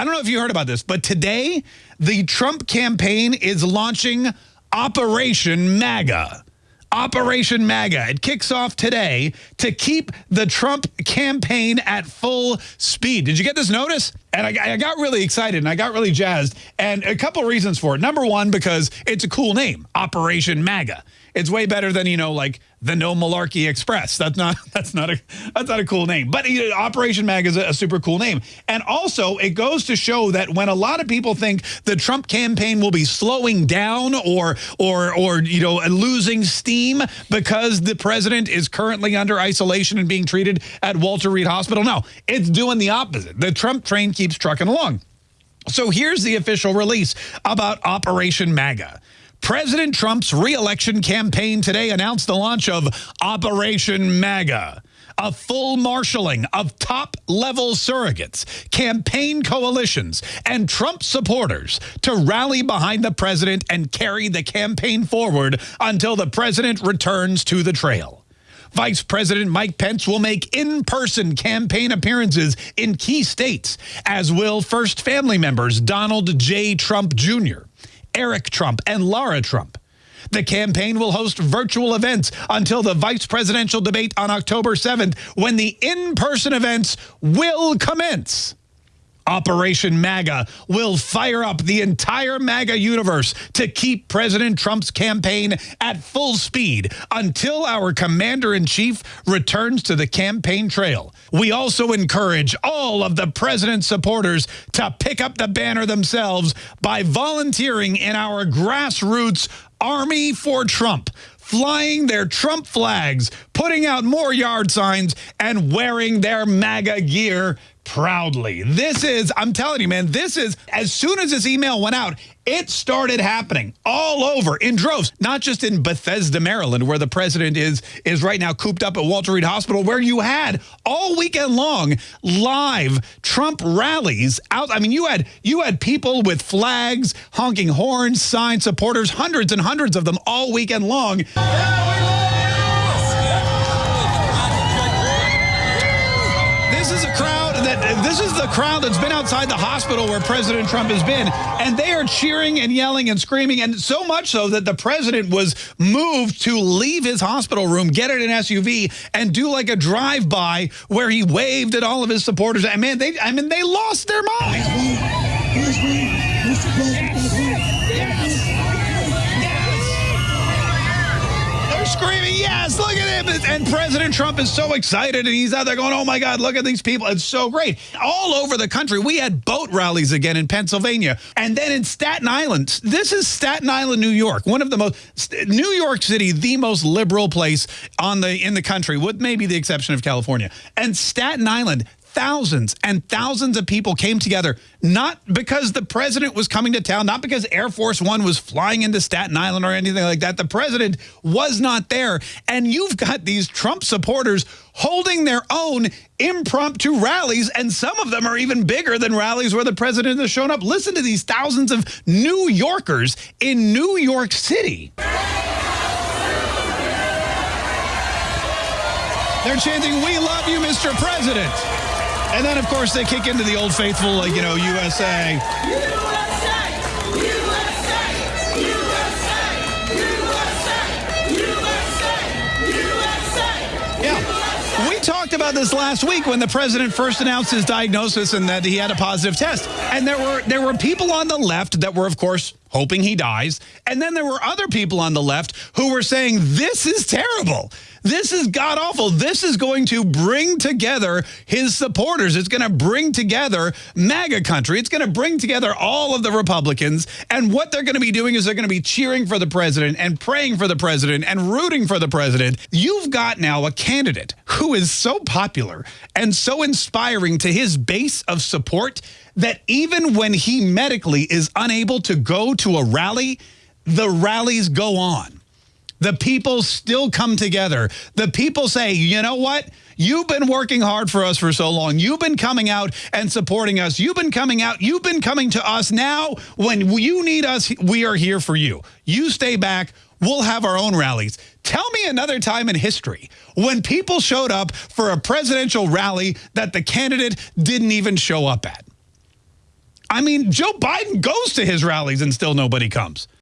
I don't know if you heard about this, but today the Trump campaign is launching Operation MAGA. Operation MAGA. It kicks off today to keep the Trump campaign at full speed. Did you get this notice? And I, I, got really excited and I got really jazzed. And a couple reasons for it. Number one, because it's a cool name, Operation MAGA. It's way better than, you know, like the No Malarkey Express. That's not that's not a that's not a cool name. But you know, Operation MAGA is a, a super cool name. And also, it goes to show that when a lot of people think the Trump campaign will be slowing down or or or you know losing steam because the president is currently under isolation and being treated at Walter Reed Hospital, no, it's doing the opposite. The Trump train keeps trucking along. So here's the official release about Operation MAGA. President Trump's reelection campaign today announced the launch of Operation MAGA a full marshaling of top-level surrogates, campaign coalitions, and Trump supporters to rally behind the president and carry the campaign forward until the president returns to the trail. Vice President Mike Pence will make in-person campaign appearances in key states, as will first family members Donald J. Trump Jr., Eric Trump, and Lara Trump. The campaign will host virtual events until the vice presidential debate on October 7th, when the in-person events will commence. Operation MAGA will fire up the entire MAGA universe to keep President Trump's campaign at full speed until our commander-in-chief returns to the campaign trail. We also encourage all of the president's supporters to pick up the banner themselves by volunteering in our grassroots Army for Trump, flying their Trump flags, putting out more yard signs, and wearing their MAGA gear proudly. This is, I'm telling you, man, this is, as soon as this email went out, it started happening all over in droves, not just in Bethesda, Maryland, where the president is is right now cooped up at Walter Reed Hospital, where you had all weekend long live Trump rallies out. I mean, you had you had people with flags, honking horns, signs, supporters, hundreds and hundreds of them all weekend long. This is the crowd that's been outside the hospital where President Trump has been, and they are cheering and yelling and screaming, and so much so that the president was moved to leave his hospital room, get in an SUV, and do like a drive-by where he waved at all of his supporters. And man, they, I mean, they lost their minds screaming, yes, look at him. And President Trump is so excited and he's out there going, oh my God, look at these people. It's so great. All over the country, we had boat rallies again in Pennsylvania. And then in Staten Island, this is Staten Island, New York, one of the most, New York City, the most liberal place on the in the country, with maybe the exception of California. And Staten Island, thousands and thousands of people came together, not because the president was coming to town, not because Air Force One was flying into Staten Island or anything like that. The president was not there. And you've got these Trump supporters holding their own impromptu rallies, and some of them are even bigger than rallies where the president has shown up. Listen to these thousands of New Yorkers in New York City. They're chanting, we love you, Mr. President. And then, of course, they kick into the old faithful, like, you know, USA. USA! USA! Yeah. We talked about this last week when the president first announced his diagnosis and that he had a positive test. And there were there were people on the left that were, of course, hoping he dies. And then there were other people on the left who were saying, this is terrible. This is god awful. This is going to bring together his supporters. It's going to bring together MAGA country. It's going to bring together all of the Republicans. And what they're going to be doing is they're going to be cheering for the president and praying for the president and rooting for the president. You've got now a candidate who is so popular and so inspiring to his base of support that even when he medically is unable to go to a rally, the rallies go on. The people still come together. The people say, you know what? You've been working hard for us for so long. You've been coming out and supporting us. You've been coming out. You've been coming to us. Now, when you need us, we are here for you. You stay back. We'll have our own rallies. Tell me another time in history when people showed up for a presidential rally that the candidate didn't even show up at. I mean, Joe Biden goes to his rallies and still nobody comes.